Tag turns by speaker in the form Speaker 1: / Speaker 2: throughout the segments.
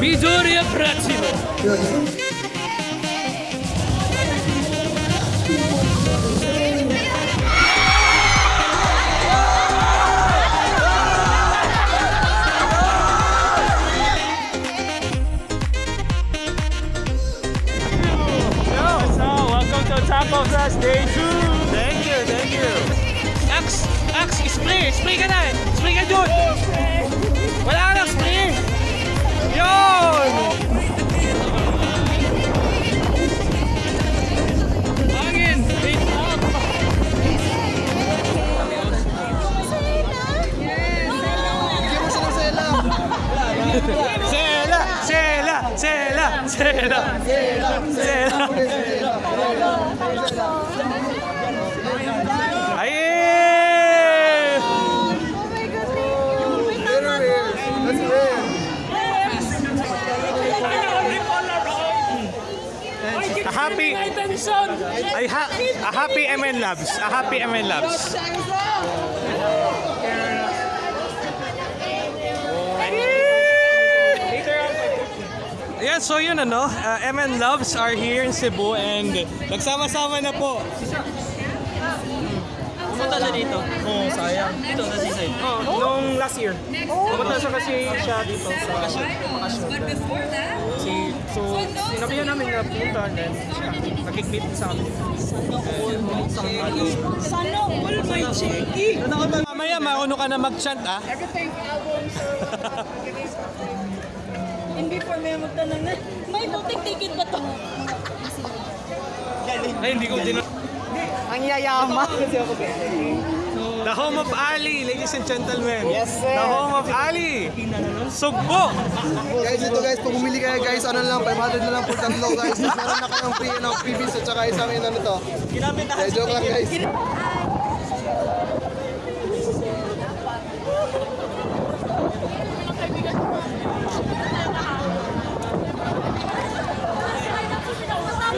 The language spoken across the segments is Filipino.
Speaker 1: Midoriya Prativo. Taco Fest Day 2! Thank you, thank you! Ax, Ax, spring, explain kan spring Sela! Sela! Sela! Sela! Sela! Ayy! A happy ay ha, a happy MN Labs. A happy MN Labs. Ayan, so yun ano, uh, MN Loves are here in Cebu and nagsama-sama na po.
Speaker 2: Pumunta siya dito.
Speaker 1: Oh, sayang.
Speaker 2: Dito, sa seaside.
Speaker 1: Oh, nung last year. Pumunta siya kasi siya dito sa
Speaker 2: Bakasyon.
Speaker 1: Si, so, sinabihan namin na pumunta and then siya, nakikmeet sa amin.
Speaker 3: Sana all my checky.
Speaker 1: Mamaya, mauno ka na mag-chant ah.
Speaker 3: Everything albums. Hindi for may magtanong na, may butik ticket ba to?
Speaker 1: Ay, hindi ko din...
Speaker 3: Ang yayama.
Speaker 1: The home of Ali, ladies and gentlemen. Yes, sir. The home of Ali. Sugbo.
Speaker 4: Guys, ito guys, pag bumili kayo guys, ano lang, 500 na lang per tatlo guys. Meron na kayong free, ano, freebies at saka isang ano to.
Speaker 2: Ginamit na
Speaker 4: Yeah, joke lang guys.
Speaker 2: Ikaw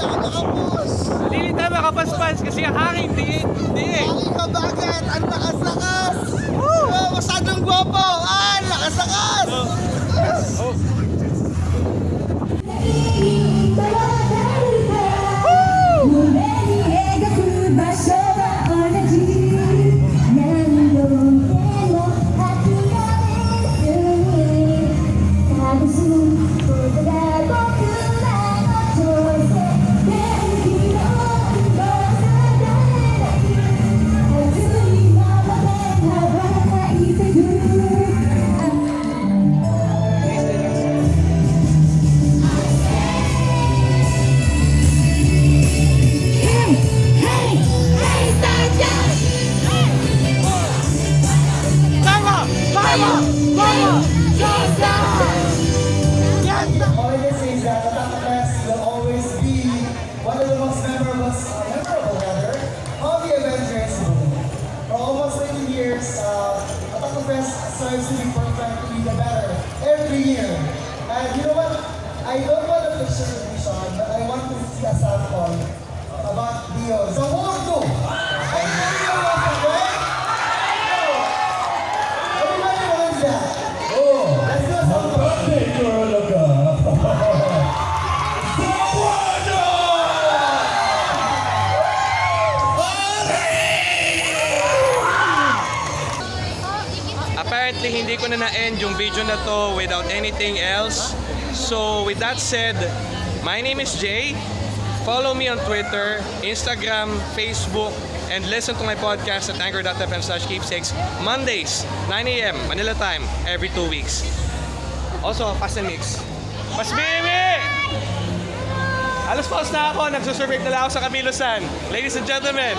Speaker 1: nakakapos. Lili tayo makapaspas kasi aking diin.
Speaker 4: Aking kabagat, ang lakas-lakas. Woo! Uh, masyadong guwapo. Ah, lakas-lakas.
Speaker 5: Oh. Fire!
Speaker 1: Fire! Fire! Na na-end yung video na to without anything else. So with that said, my name is Jay. Follow me on Twitter, Instagram, Facebook, and listen to my podcast at anchor.fm slash keepsakes Mondays, 9 a.m. Manila time, every two weeks. Also, Fast and Mix. Mas Mimi! Alas paus na ako, nagsusurvive na lang ako sa Kamilosan. Ladies and gentlemen,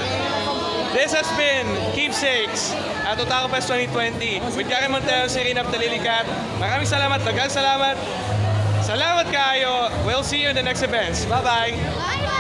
Speaker 1: This has been Keepsakes at Otaku Fest 2020 with Gary Montero, Serena Ptalilikat. Maraming salamat, tagal salamat. Salamat kayo. We'll see you in the next events. Bye-bye.
Speaker 5: Bye-bye.